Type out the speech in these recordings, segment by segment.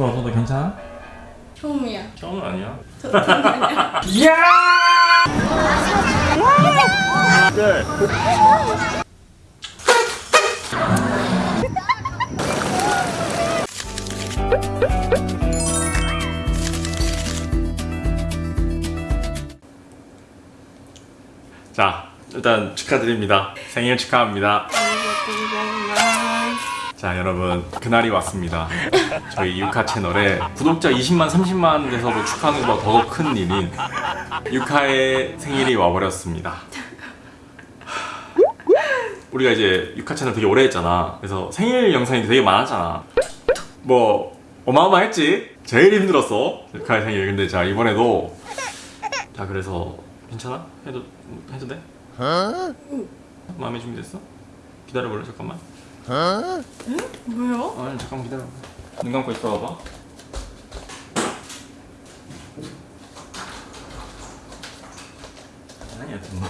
참고 와서 너 괜찮아? 처음이야. 처음은 아니야. 저 처음이야. 네. 자, 일단 축하드립니다. 생일 축하합니다. 자, 여러분, 그날이 왔습니다. 저희 유카 채널에 구독자 20만, 30만 돼서 뭐 축하하는 것보다 더 큰 일인 유카의 생일이 와버렸습니다. 우리가 이제 유카 채널 되게 오래 했잖아. 그래서 생일 영상이 되게 많았잖아. 뭐 어마어마했지. 제일 힘들었어. 유카의 생일. 근데 자 이번에도 자 그래서 괜찮아? 해도 해도 돼? 마음에 준비됐어? 기다려볼래 잠깐만. 뭐요? 아 잠깐만 기다려. 눈 감고 있어 봐봐. 아니야 뭐.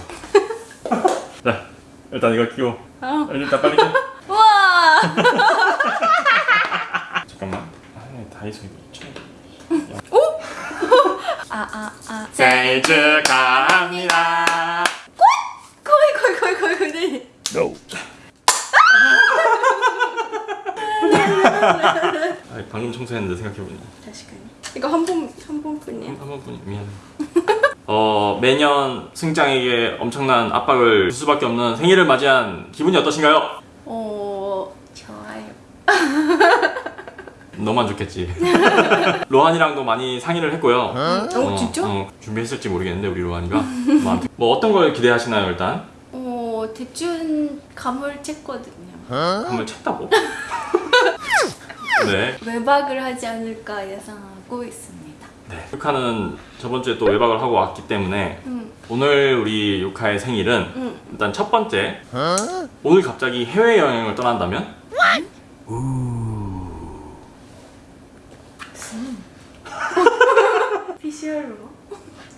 자 일단 이거 끼워. 아. 일단 빨리 끼워. 우와! 잠깐만. 아니 다이소 이거 있죠. 아, 아, 아. 생일 축하합니다. 거의, 거의, 거의, 거의, 거의. No. 아, 방금 청소했는데 생각해보니 다시 가니. 이거 한 번, 한 번뿐이야. 한 번뿐이 미안해. 어 매년 승장에게 엄청난 압박을 줄 수밖에 없는 생일을 맞이한 기분이 어떠신가요? 어, 좋아요. 너만 좋겠지. 로한이랑도 많이 상의를 했고요. 어, 진짜? 어, 준비했을지 모르겠는데 우리 로한이가. 뭐, 뭐 어떤 걸 기대하시나요 일단? 어, 대충 감을 챘거든요. 한번 쳤다고? 네. 외박을 하지 않을까 예상하고 있습니다. 네. 유카는 저번 주에 또 외박을 하고 왔기 때문에 응, 오늘 우리 유카의 생일은 응. 일단 첫 번째 오늘 갑자기 해외 여행을 떠난다면 비주얼로.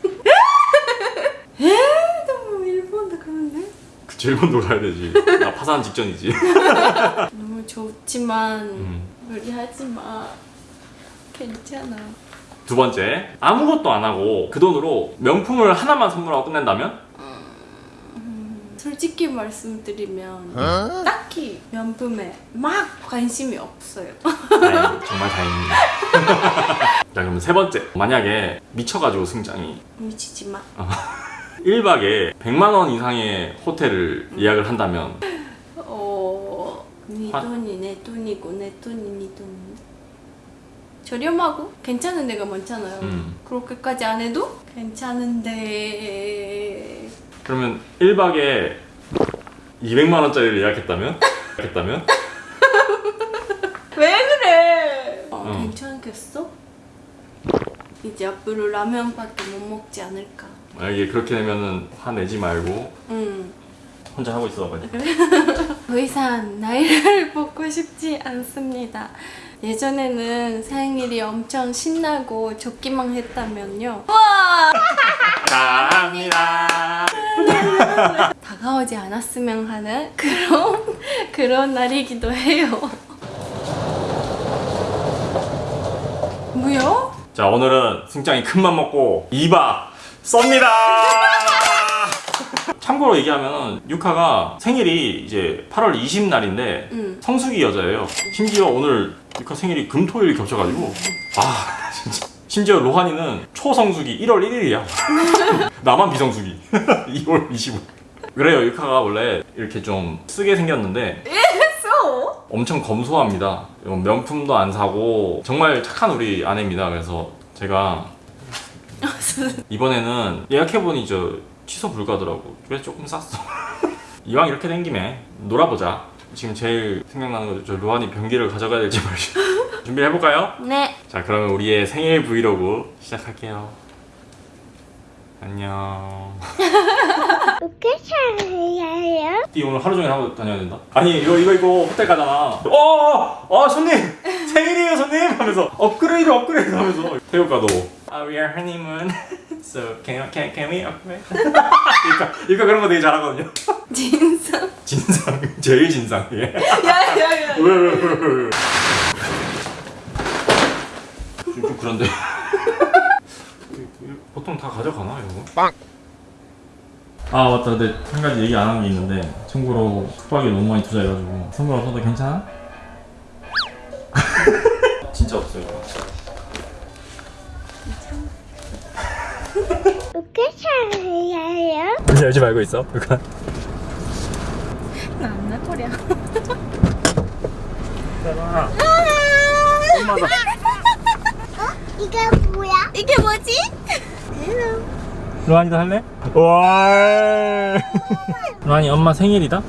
에? 너무 일본도 가는데? 그치 일본도 가야 되지 나 파산 직전이지 너무 좋지만 음. 무리하지 마. 괜찮아. 두 번째 아무것도 안 하고 그 돈으로 명품을 하나만 선물하고 끝낸다면 솔직히 말씀드리면 딱히 명품에 막 관심이 없어요. 다행, 정말 다행입니다 자 그럼 세 번째 만약에 미쳐가지고 승장이 미치지 마. 1박에 100만 원 이상의 호텔을 예약을 한다면 어, 네 아. 돈이 내 돈이고 내 돈이 네 돈. 저렴하고 괜찮은 데가 많잖아요. 음. 그렇게까지 안 해도 괜찮은데 그러면 1박에 200만 원짜리를 예약했다면? 예약했다면? 왜 그래? 어, 응. 괜찮겠어? 이제 앞으로 라면밖에 못 먹지 않을까. 만약에 그렇게 되면은 화내지 말고 응. 혼자 하고 있어 빨리 더 이상 나이를 먹고 싶지 않습니다. 예전에는 생일이 엄청 신나고 좋기만 했다면요. 와! 감사합니다 다가오지 않았으면 하는 그런 그런 날이기도 해요. 뭐요? 자 오늘은 승장이 큰맘 먹고 2박 쏩니다 참고로 얘기하면 유카가 생일이 이제 8월 20날인데 응. 성수기 여자예요 심지어 오늘 유카 생일이 금토일 겹쳐가지고 아 진짜 심지어 로한이는 초성수기 1월 1일이야 나만 비성수기 2월 25일 그래요 유카가 원래 이렇게 좀 쓰게 생겼는데 했어. 엄청 검소합니다. 명품도 안 사고 정말 착한 우리 아내입니다. 그래서 제가 이번에는 예약해보니 저 취소 불가더라고. 그래서 조금 쌌어. 이왕 이렇게 된 김에 놀아보자. 지금 제일 생각나는 거저 로한이 변기를 가져가야 될지 말지. 준비를 해볼까요? 네. 자 그러면 우리의 생일 브이로그 시작할게요. 안녕. 어떻게 살아요? 이 오늘 하루 종일 하고 다녀야 된다? 아니 이거 이거 이거 호텔 가잖아 어! 어 손님! 생일이에요 손님! 하면서 업그레이드 업그레이드 하면서 태우가도 uh, We are honeymoon So can, can, can we upgrade? 그러니까, 그러니까 그런 거 되게 잘하거든요 진상. 진상 제일 진상이에요 야야야. 왜왜왜왜 그런데 보통 다 가져가나 이런 거? 빵! 아 맞다 근데 한 가지 얘기 안 한 게 있는데 참고로 숙박에 너무 많이 투자해가지고 선물 없어도 괜찮아? 진짜 없어요 살아요? 문제 열지 말고 있어 그니까 난나 코리아. 엄마다 어? 이게 뭐야? 이게 뭐지? 로한이도 할래? 와 로한이 엄마 생일이다?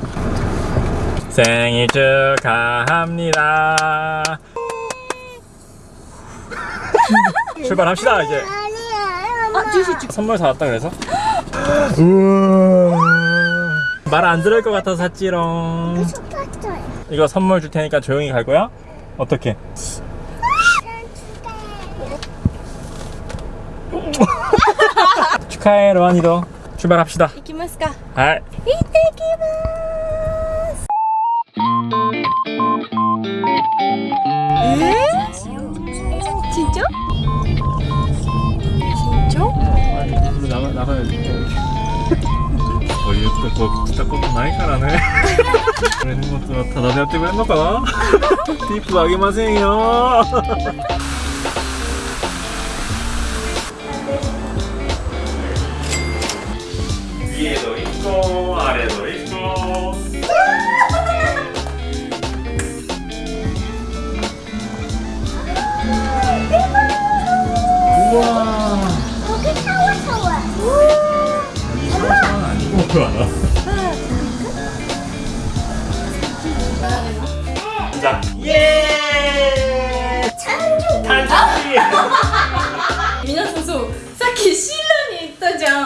생일 축하합니다 출발합시다 이제 아 찌시찌 선물 사왔다 그래서? 말 안 들을 것 같아서 샀지롱 이거 선물 줄 테니까 조용히 갈 거야? 어떻게? 축하해 로안이도 출발합시다 이기마스까 아. 이때기마 のかな？ティップあげませんよ。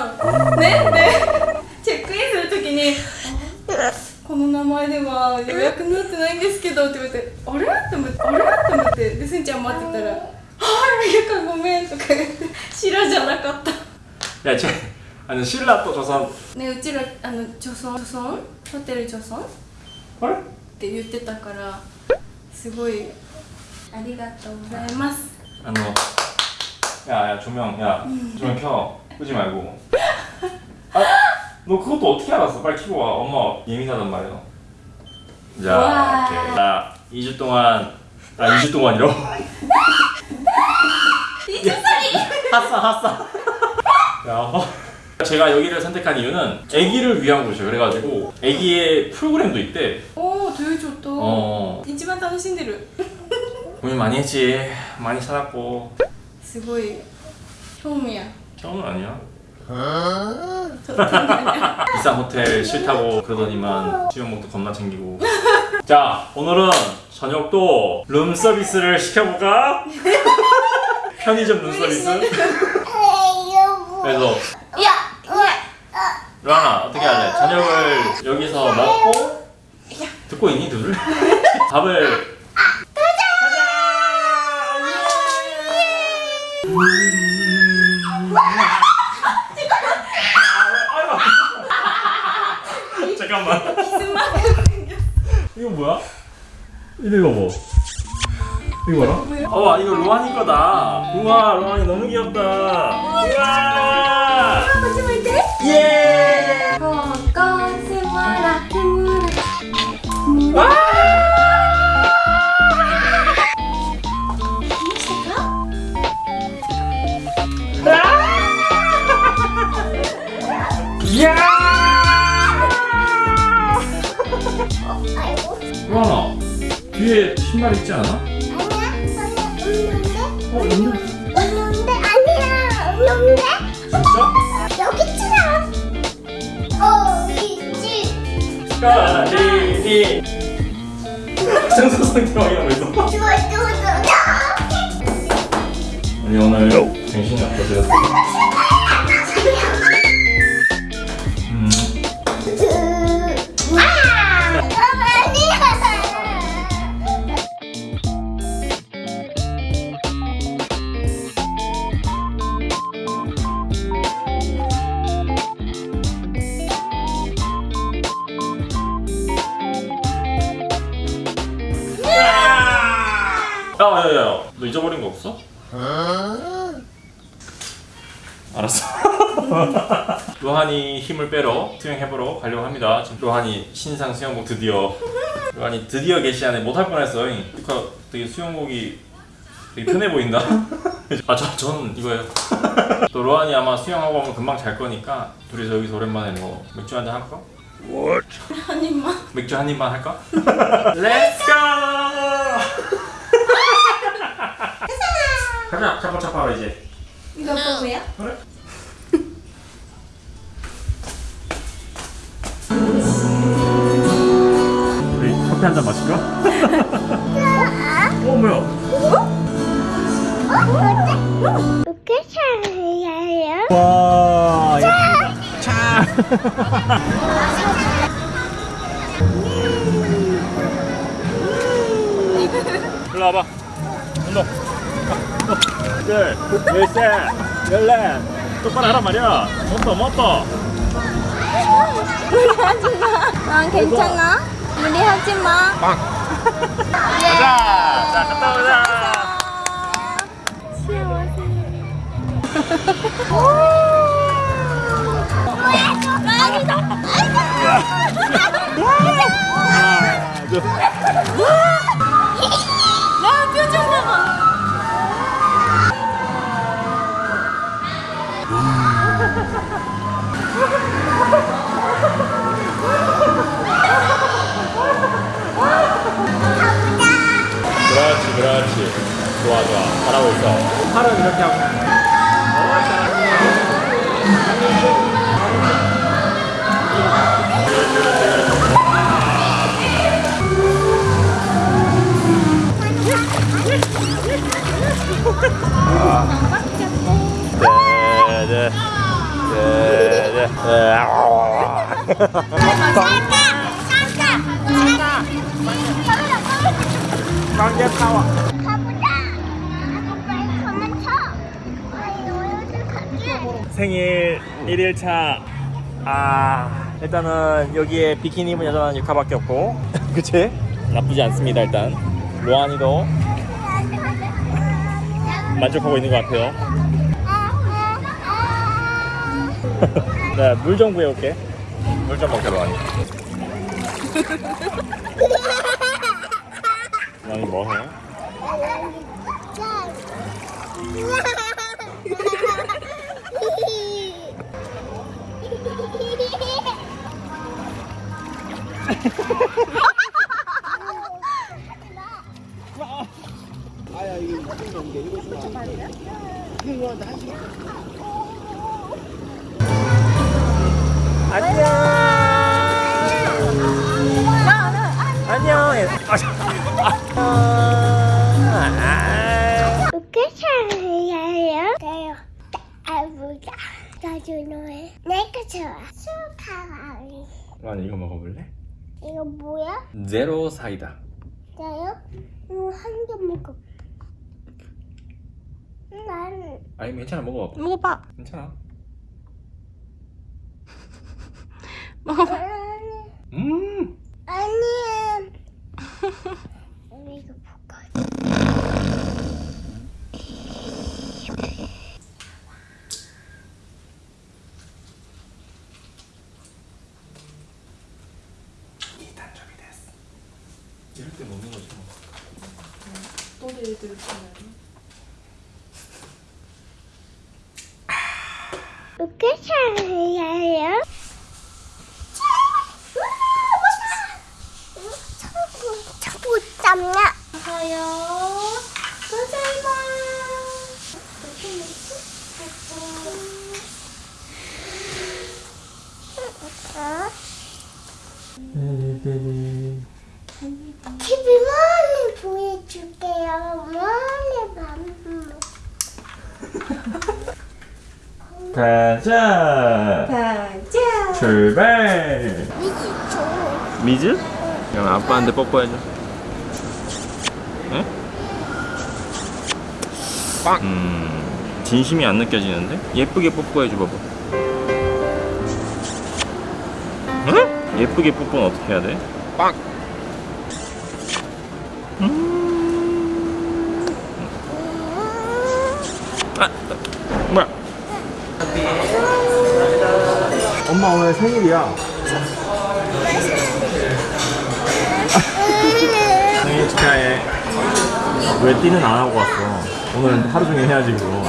ったじゃんねでチェックインするときにあこの名前では予約になってないんですけどって言われてあれって思ってあれって思ってでスンちゃん待ってたら「はい予約ごめん」とか言ってシーラじゃなかった 야, 쟤, 아니 신라 또 조선 ねうちらあの女村女村ホテル女村っ 헐? て言ってたからすごいありがとうございます 아, 너, 야, 야 조명, 야 조명 켜, 끄지 말고. 아, 너 그것도 어떻게 알았어? 빨리 켜고 와. 엄마 예민하단 말이야. 자, 와. 오케이. 자, 2주 동안, 아 2주 동안이로. 핫싸, 핫싸. 야, 어. 제가 여기를 선택한 이유는 아기를 위한 곳이에요. 그래가지고 아기의 프로그램도 있대. おおどういうちょっと、 어, 一番楽しんでる 고민 많이 했지. 많이 살았고. すごい興味や 처음은 아니야 어? 비싼 호텔 싫다고 그러더니만 수영복도 겁나 챙기고 자 오늘은 저녁도 룸 서비스를 시켜볼까? 편의점 룸 서비스? 그래서 루아나 어떻게 할래? 저녁을 여기서 먹고 듣고 있니 둘을? 밥을 가자! 가자! 잠깐만. 이거 뭐야? 이거 읽어봐. 뭐? 이거 봐라. 어, 이거 로하니 거다. 우와, 로하니 너무 귀엽다. 우와! 예! 신발 있지 않아? 아니야? 없는데? 어, 있는데? 없는데? 아니야 없는데? 진짜? 여기 있잖아 어 있지. 까리니 정서성 대왕이라고 있어? 좋아 좋아 좋아. 아니 오늘 정신이 없어서 힘을 빼러 수영해보러 가려고 합니다. 지금 로한이 신상 수영복 드디어 로한이 드디어 개시하네 못할 뻔했어. 그러니까 되게 수영복이 되게 편해 보인다. 아, 저, 저는 이거예요. 또 로한이 아마 수영하고 오면 금방 잘 거니까 둘이서 여기서 오랜만에 뭐 맥주 한잔 할까? 한 입만 맥주 한 입만 할까? Let's go! 가자, 차파 차파 이제. 이거 뭐야? 그래? 커피 한 잔 마실까? 어 뭐야? 이렇게 잘해요? 와. 차. 일로 와봐. 운동. 둘, 열셋, 열넷. 똑바로 하란 말이야. 멈춰, 멈춰. 난 괜찮아 무리하지 마 가자. 자, 갔다 오자. 둘. 나 그렇지, 그렇지. 좋아, 좋아. 잘하고 있어. 팔은 이렇게 하고. 네, 네. 네, 네. 빵개 타워. 가보자. 아빠 빨리 가만 쳐. 아니 너희들 갈게. 생일 1일차 아 일단은 여기에 비키니 입은 여자는 유카밖에 없고 그치? 나쁘지 않습니다 일단 로안이도 만족하고 있는 것 같아요 네, 물좀 구해올게 물 좀 먹자 로안이 로안이 뭐해? 안녕. 안녕 로안이 이거 먹어볼래? 이거 뭐야? 제로 사이다 나요? 이거 한개 먹어. 나는 아니 괜찮아 먹어봐 먹어봐 괜찮아 먹어봐 아니 음 아니야. 이거 볼까? 단점이 됐어 이럴 때 먹는 거지 뭐 너도 얘들 있잖아요 이렇게 잘 해요? 자꾸 고자이마 어? TV만 보여줄게요. 많이 가자 가자 출발 좋아. 미즈? 그럼 아빠한테 뽀뽀해줘 응? 음 진심이 안 느껴지는데? 예쁘게 뽀뽀해줘 봐봐 응? 예쁘게 뽀뽀는 어떻게 해야 돼? 빵! 음 아, 뭐야? 엄마 오늘 생일이야. 생일 축하해. 왜 띠는 안 하고 왔어? 오늘 하루 종일 해야지 그거.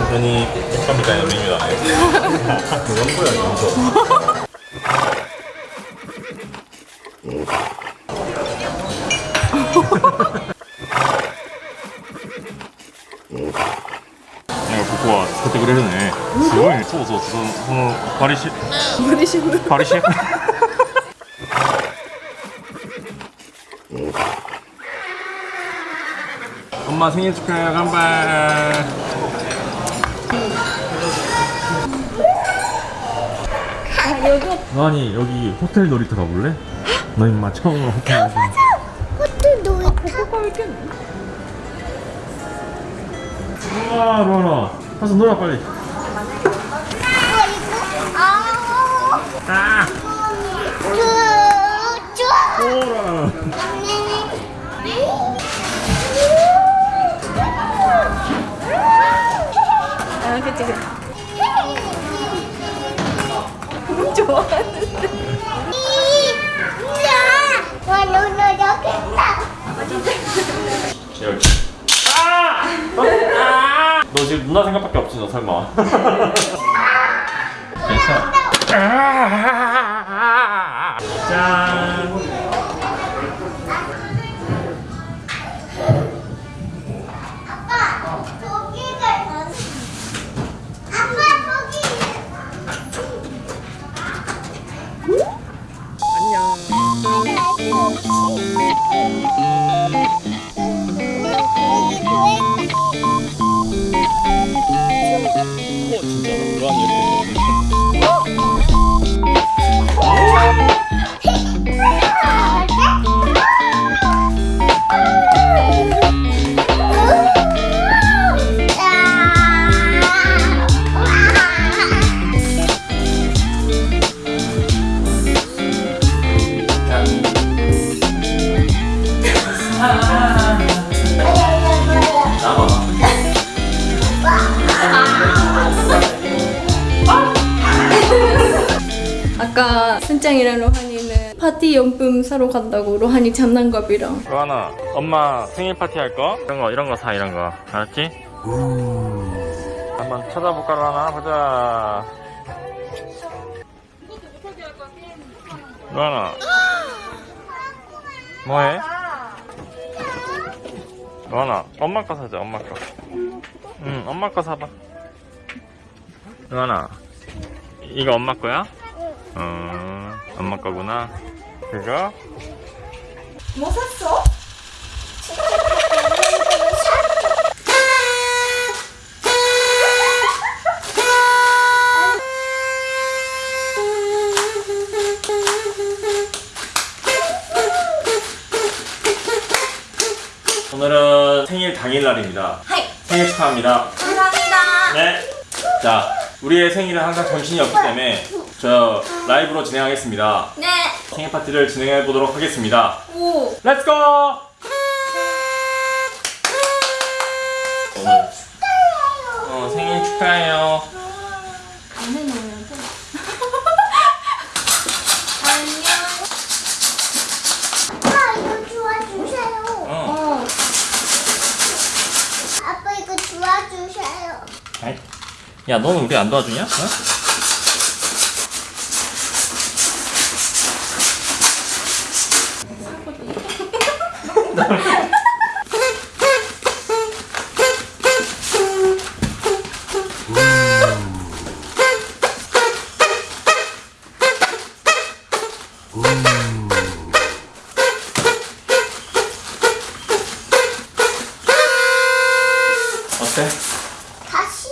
완전히 깜깜이가 메뉴다. 거야, 이거. 버리시 버리시고 버리시 엄마 생일 축하해 간발. 아니 여기 호텔 놀이터 가볼래? 너 임마 처음으로 호텔 가 호텔 놀이터? 거기 있겠네. 아, 우와 로아 가서 놀아 빨리. 아! 어? 아! 너 지금 누나 생각밖에 없지 너 설마. 괜찮아. 짠. 순짱이랑 로한이는 파티 용품 사러 간다고 로한이 장난감이랑 로아나 엄마 생일 파티 할 거? 이런 거 이런 거 사 이런 거 알았지? 한번 찾아볼까 로아나 보자 로아나 뭐해? 로아나 엄마 거 사자 엄마 거 응 엄마 거 사봐 로아나 이거 엄마 거야? 어 엄마 거구나 그거? 뭐 샀어? 오늘은 생일 당일날입니다. 하이 생일 축하합니다. 감사합니다 네. 자, 우리의 생일은 항상 정신이 없기 때문에 저 라이브로 진행하겠습니다. 네 생일 파티를 진행해 보도록 하겠습니다. 오 Let's go! 오늘 어, 생일 축하해요. 안 해놓으면 돼 안녕 아빠, 이거 도와주세요. 어. 어 아빠, 이거 도와주세요. 아이. 야, 너는 우리 안 도와주냐? 어? 어때? 다시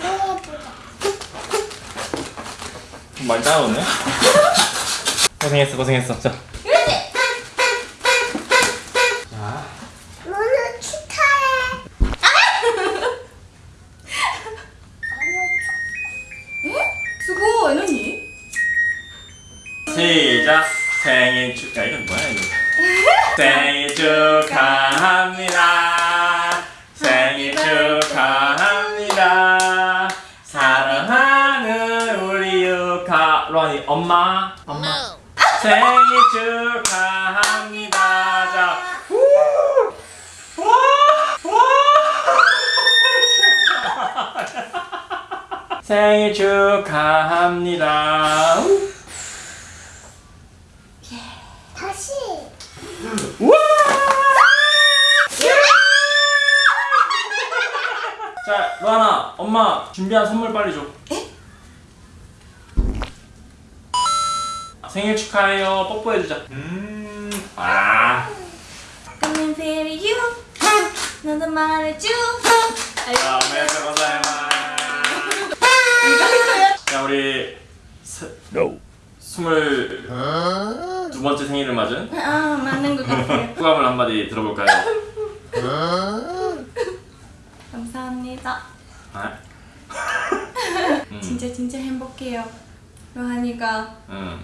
해보자. 많이 따라오네? 고생했어, 고생했어. 자. 자. 너는 축하해. 수고何 시작 생일 축하 이건 뭐야 이거 생일 축하합니다 엄마 엄마 생일 축하합니다 자 우! 와! 와! 생일 축하합니다 우! 다시. 우와! 자, 루아나, 엄마 준비한 선물 빨리 줘. 생일 축하해요. 뽀뽀해주자. 음, 아. 하는 페리 유 너도 말해줘 ございます. 자, 우리 스, 스물 두 번째 생일을 맞은 아 맞는 것 같아요. 소감을 한마디 들어볼까요? 감사합니다. 아? 음, 진짜 진짜 행복해요. 로하니가 음,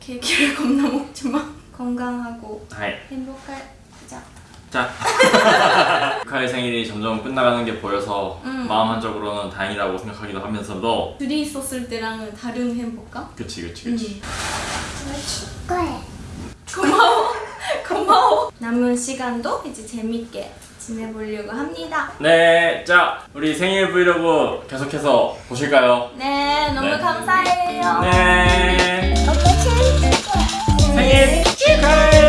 케이크를 겁나 먹지만 건강하고 하이. 행복하자 자, 루카의 생일이 점점 끝나가는 게 보여서 음. 마음 한적으로는 다행이라고 생각하기도 하면서도 둘이 있었을 때랑은 다른 행복감? 그치 그치 그치 줄 거야. 고마워 고마워 남은 시간도 이제 재밌게 지내보려고 합니다 네, 자 우리 생일 브이로그 계속해서 보실까요? 네 너무 네. 감사해요 네, 엄마 생일 축하해.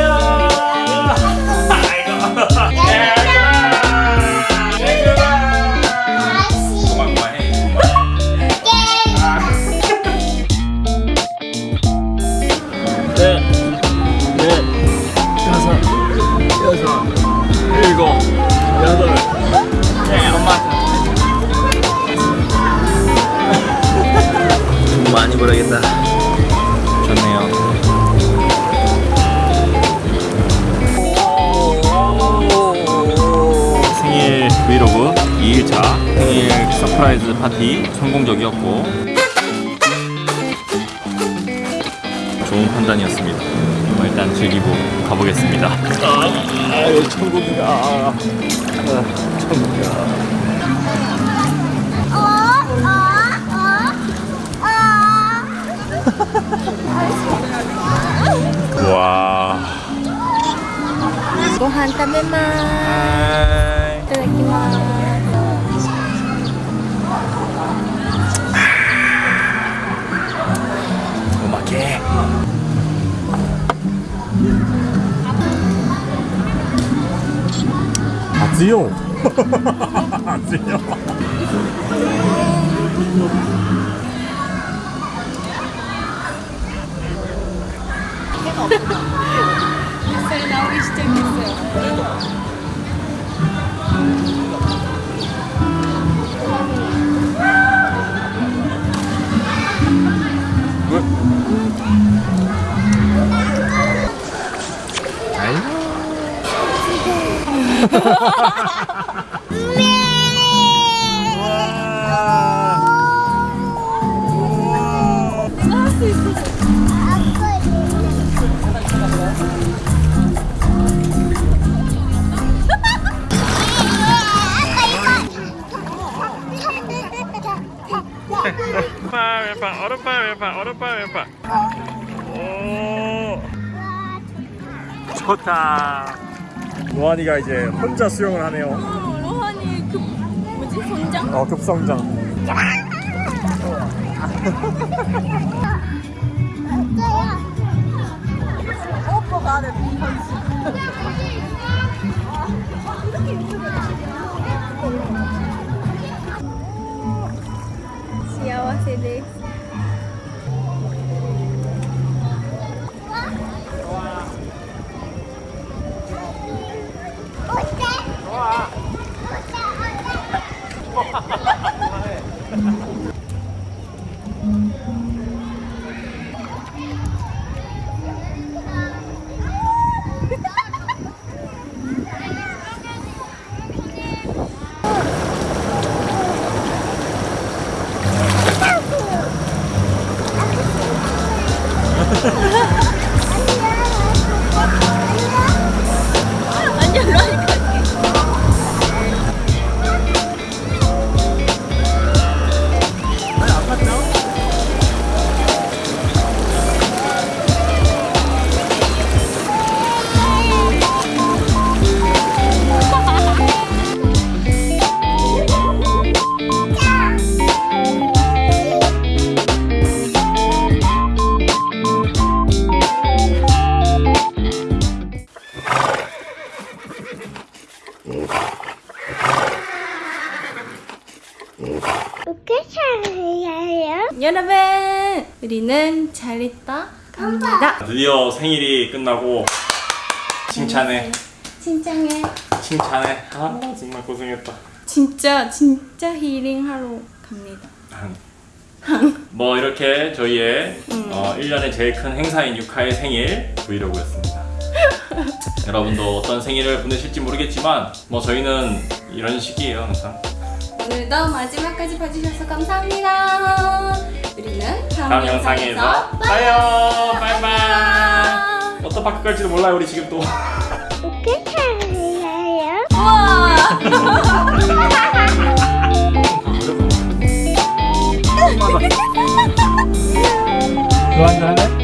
일곱, 여덟. 네, 엄마. 돈 많이 벌어야겠다. 좋네요. 생일 브이로그 2일차 생일 surprise 파티 성공적이었고 좋은 판단이었습니다. 일단 즐기고 가보겠습니다. 아, 아유 천국이다. 아, 천국이야. 어? 어? 어? 와. 고한 타메마. 이따 強強それ直りしてるんですよ 오른팔 왼팔 오른팔 왼팔. 오. 좋다. 로한이가 이제 혼자 수영을 하네요. 로하니 그 뭐지 손장? 어 급성장. 이렇게 잘해요? 여러분 우리는 잘했다. 갑니다. 드디어 생일이 끝나고 칭찬해. 칭찬해. 칭찬해. 아 정말 고생했다. 진짜 진짜 힐링하러 갑니다. 뭐 이렇게 저희의 음. 어, 1년의 제일 큰 행사인 유카의 생일 브이로그였습니다. 여러분도 어떤 생일을 보내실지 모르겠지만 뭐 저희는 이런 식이에요 항상. 오늘도 마지막까지 봐주셔서 감사합니다. 우리는 다음, 다음 영상에서 봐요 바이바이 워터파크 갈지도 몰라요 우리 지금 또 어떻게? 우와. 한잔 할래?